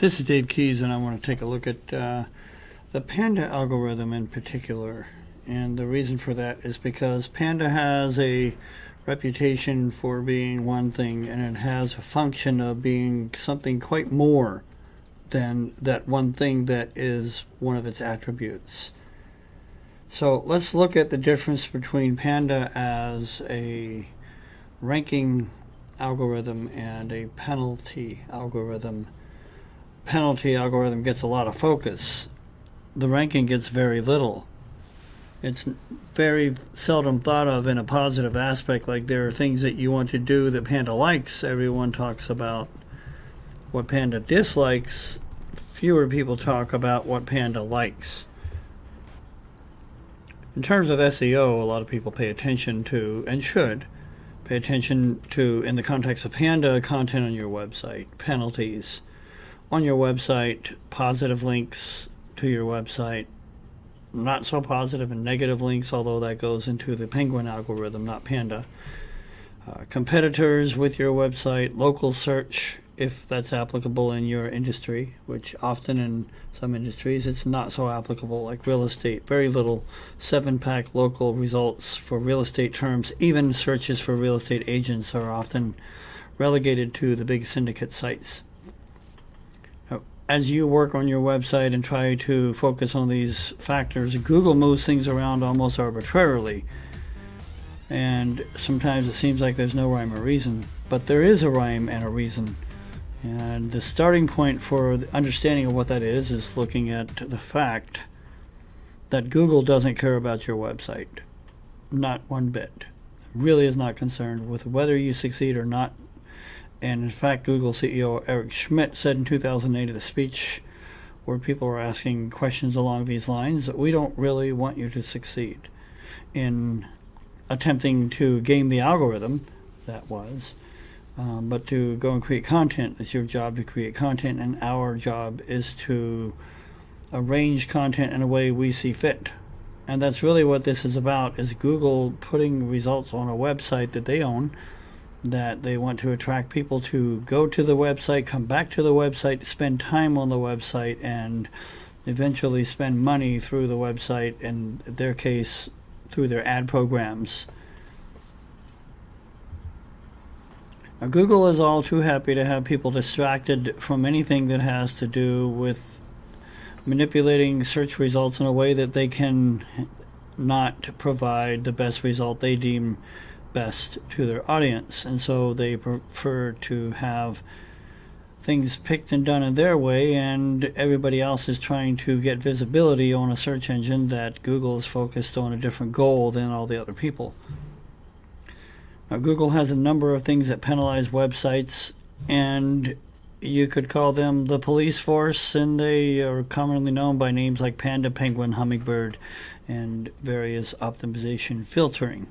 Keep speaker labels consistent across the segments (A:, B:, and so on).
A: This is Dave Keys, and I want to take a look at uh, the Panda algorithm in particular. And the reason for that is because Panda has a reputation for being one thing, and it has a function of being something quite more than that one thing that is one of its attributes. So let's look at the difference between Panda as a ranking algorithm and a penalty algorithm penalty algorithm gets a lot of focus. The ranking gets very little. It's very seldom thought of in a positive aspect, like there are things that you want to do that Panda likes. Everyone talks about what Panda dislikes. Fewer people talk about what Panda likes. In terms of SEO, a lot of people pay attention to, and should, pay attention to, in the context of Panda, content on your website, penalties, on your website, positive links to your website, not so positive and negative links, although that goes into the Penguin algorithm, not Panda. Uh, competitors with your website, local search, if that's applicable in your industry, which often in some industries it's not so applicable, like real estate. Very little seven pack local results for real estate terms. Even searches for real estate agents are often relegated to the big syndicate sites as you work on your website and try to focus on these factors, Google moves things around almost arbitrarily. And sometimes it seems like there's no rhyme or reason, but there is a rhyme and a reason. And the starting point for the understanding of what that is is looking at the fact that Google doesn't care about your website. Not one bit. Really is not concerned with whether you succeed or not and in fact, Google CEO Eric Schmidt said in 2008 at a speech where people were asking questions along these lines that we don't really want you to succeed in attempting to game the algorithm, that was, um, but to go and create content. It's your job to create content, and our job is to arrange content in a way we see fit. And that's really what this is about, is Google putting results on a website that they own that they want to attract people to go to the website, come back to the website, spend time on the website, and eventually spend money through the website, in their case, through their ad programs. Now, Google is all too happy to have people distracted from anything that has to do with manipulating search results in a way that they can not provide the best result they deem best to their audience. And so they prefer to have things picked and done in their way, and everybody else is trying to get visibility on a search engine that Google is focused on a different goal than all the other people. Now, Google has a number of things that penalize websites, and you could call them the police force, and they are commonly known by names like Panda, Penguin, Hummingbird, and various optimization filtering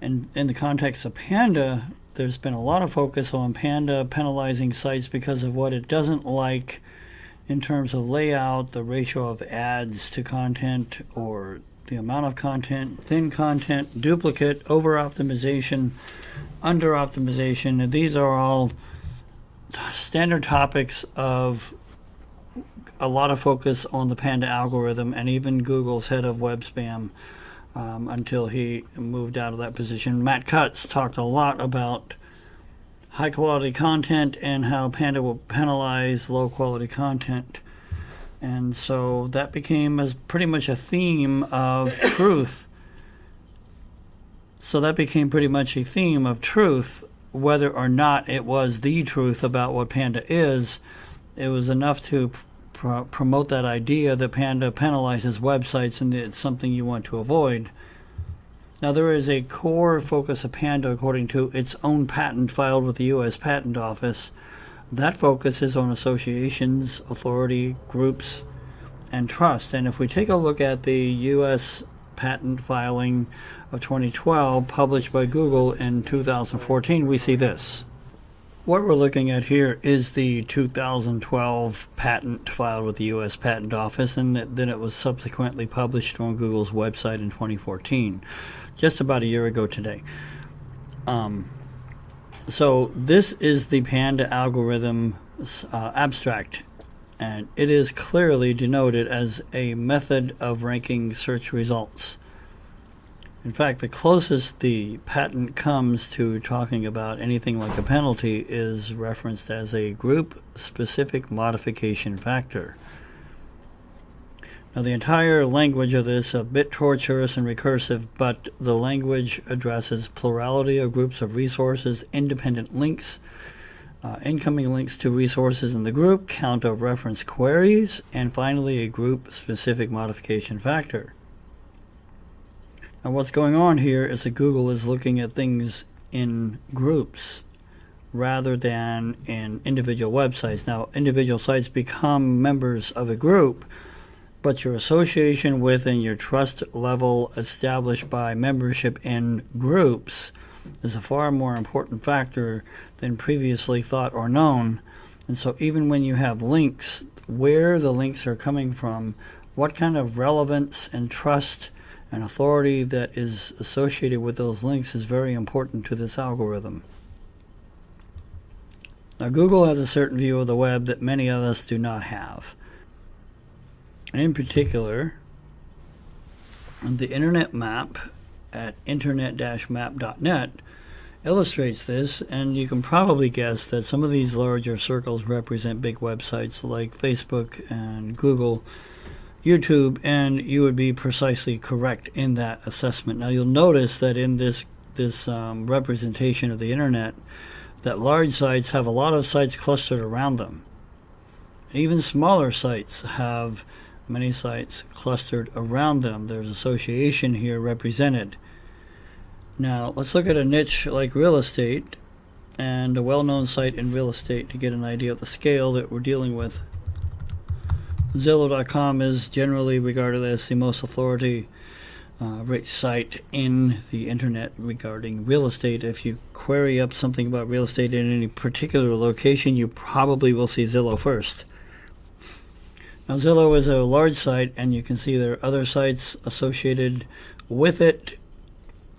A: and in the context of Panda, there's been a lot of focus on Panda penalizing sites because of what it doesn't like in terms of layout, the ratio of ads to content, or the amount of content, thin content, duplicate, over optimization, under optimization. These are all standard topics of a lot of focus on the Panda algorithm and even Google's head of web spam um, until he moved out of that position. Matt Cutts talked a lot about high quality content and how Panda will penalize low quality content. And so that became as pretty much a theme of truth. So that became pretty much a theme of truth, whether or not it was the truth about what Panda is. It was enough to pro promote that idea that Panda penalizes websites and it's something you want to avoid. Now, there is a core focus of Panda according to its own patent filed with the U.S. Patent Office. That focuses on associations, authority, groups, and trust. And if we take a look at the U.S. patent filing of 2012 published by Google in 2014, we see this. What we're looking at here is the 2012 patent filed with the U.S. Patent Office, and then it was subsequently published on Google's website in 2014, just about a year ago today. Um, so this is the Panda algorithm uh, abstract, and it is clearly denoted as a method of ranking search results. In fact, the closest the patent comes to talking about anything like a penalty is referenced as a group specific modification factor. Now, the entire language of this is a bit tortuous and recursive, but the language addresses plurality of groups of resources, independent links, uh, incoming links to resources in the group, count of reference queries, and finally a group specific modification factor. Now, what's going on here is that Google is looking at things in groups rather than in individual websites. Now, individual sites become members of a group, but your association with and your trust level established by membership in groups is a far more important factor than previously thought or known. And so, even when you have links, where the links are coming from, what kind of relevance and trust and authority that is associated with those links is very important to this algorithm. Now, Google has a certain view of the web that many of us do not have. In particular, the Internet Map at internet-map.net illustrates this, and you can probably guess that some of these larger circles represent big websites like Facebook and Google YouTube, and you would be precisely correct in that assessment. Now, you'll notice that in this this um, representation of the internet, that large sites have a lot of sites clustered around them. Even smaller sites have many sites clustered around them. There's association here represented. Now, let's look at a niche like real estate and a well-known site in real estate to get an idea of the scale that we're dealing with Zillow.com is generally regarded as the most authority uh, site in the internet regarding real estate. If you query up something about real estate in any particular location, you probably will see Zillow first. Now, Zillow is a large site, and you can see there are other sites associated with it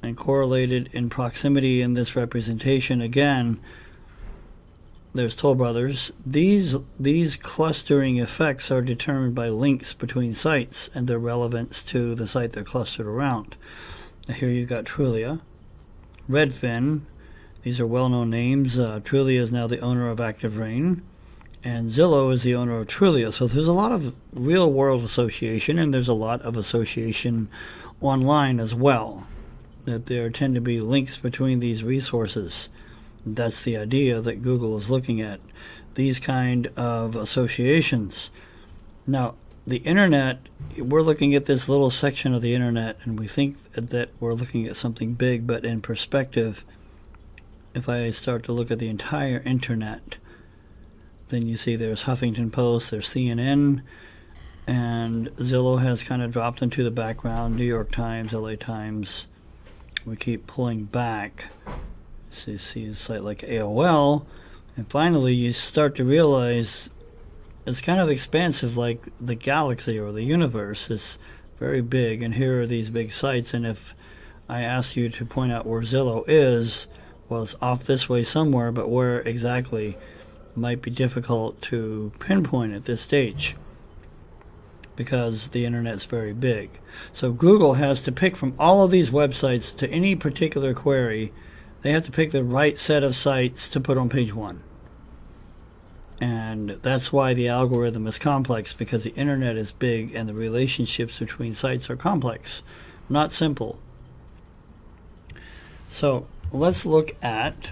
A: and correlated in proximity in this representation. Again, there's Toll Brothers. These these clustering effects are determined by links between sites and their relevance to the site they're clustered around. Now here you've got Trulia, Redfin. These are well-known names. Uh, Trulia is now the owner of Active Rain, and Zillow is the owner of Trulia. So there's a lot of real-world association, and there's a lot of association online as well. That there tend to be links between these resources. That's the idea that Google is looking at these kind of associations. Now, the internet, we're looking at this little section of the internet and we think that we're looking at something big, but in perspective, if I start to look at the entire internet, then you see there's Huffington Post, there's CNN, and Zillow has kind of dropped into the background, New York Times, LA Times. We keep pulling back so you see a site like AOL, and finally you start to realize it's kind of expansive like the galaxy or the universe. It's very big, and here are these big sites, and if I ask you to point out where Zillow is, well, it's off this way somewhere, but where exactly might be difficult to pinpoint at this stage because the internet's very big. So Google has to pick from all of these websites to any particular query they have to pick the right set of sites to put on page one. And that's why the algorithm is complex because the internet is big and the relationships between sites are complex, not simple. So let's look at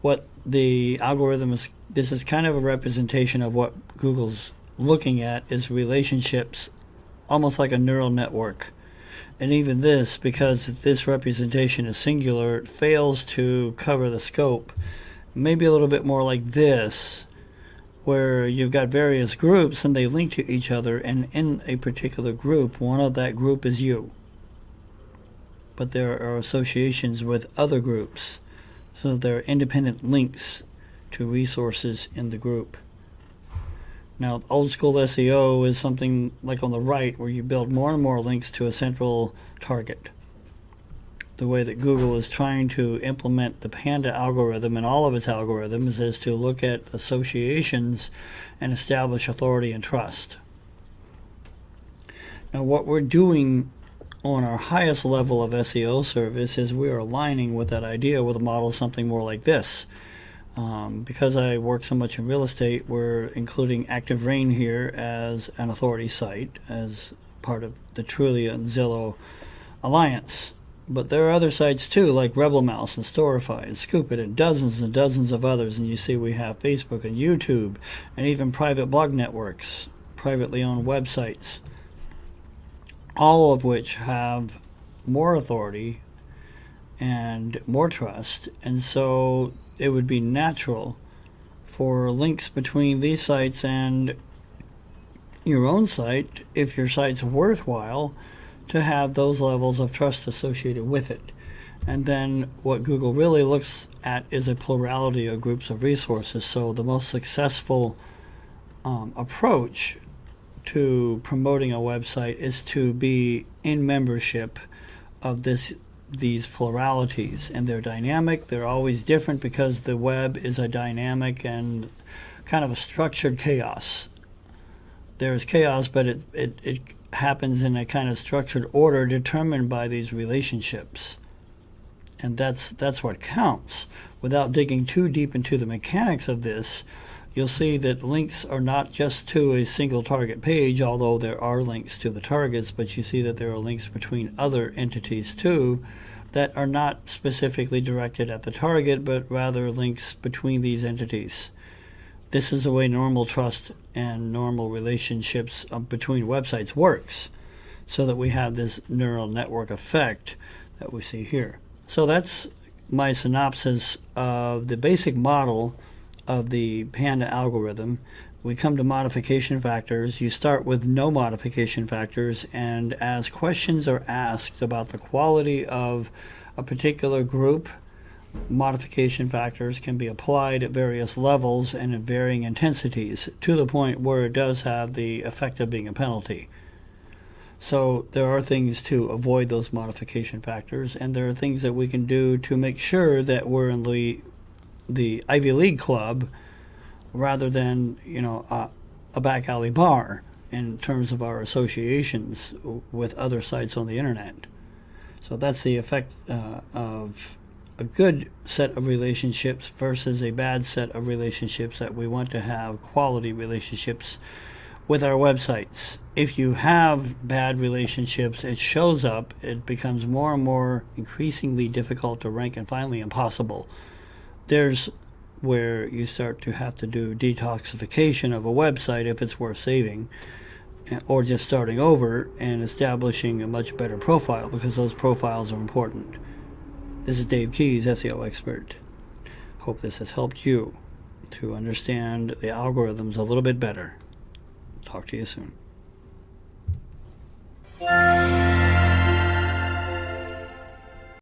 A: what the algorithm is. This is kind of a representation of what Google's looking at is relationships, almost like a neural network and even this, because this representation is singular, fails to cover the scope. Maybe a little bit more like this, where you've got various groups and they link to each other, and in a particular group, one of that group is you. But there are associations with other groups, so there are independent links to resources in the group. Now, old school SEO is something like on the right where you build more and more links to a central target. the way that Google is trying to implement the Panda algorithm and all of its algorithms is to look at associations and establish authority and trust. Now, what we're doing on our highest level of SEO service is we are aligning with that idea with a model something more like this. Um, because I work so much in real estate, we're including Active Rain here as an authority site as part of the Trulia and Zillow alliance. But there are other sites too, like Rebel Mouse and Storify and Scoopit and dozens and dozens of others. And you see we have Facebook and YouTube and even private blog networks, privately owned websites, all of which have more authority and more trust. And so it would be natural for links between these sites and your own site, if your site's worthwhile, to have those levels of trust associated with it. And then what Google really looks at is a plurality of groups of resources. So the most successful um, approach to promoting a website is to be in membership of this these pluralities and they're dynamic they're always different because the web is a dynamic and kind of a structured chaos there's chaos but it, it, it happens in a kind of structured order determined by these relationships. And that's that's what counts. Without digging too deep into the mechanics of this, you'll see that links are not just to a single target page, although there are links to the targets, but you see that there are links between other entities too that are not specifically directed at the target, but rather links between these entities. This is the way normal trust and normal relationships uh, between websites works so that we have this neural network effect that we see here. So that's my synopsis of the basic model of the Panda algorithm. We come to modification factors. You start with no modification factors, and as questions are asked about the quality of a particular group, modification factors can be applied at various levels and in varying intensities to the point where it does have the effect of being a penalty. So there are things to avoid those modification factors, and there are things that we can do to make sure that we're in the the Ivy League club rather than you know a, a back alley bar in terms of our associations with other sites on the internet. So that's the effect uh, of a good set of relationships versus a bad set of relationships that we want to have quality relationships with our websites. If you have bad relationships, it shows up, it becomes more and more increasingly difficult to rank and finally impossible. There's where you start to have to do detoxification of a website if it's worth saving or just starting over and establishing a much better profile because those profiles are important. This is Dave Keys, SEO expert. Hope this has helped you to understand the algorithms a little bit better. Talk to you soon.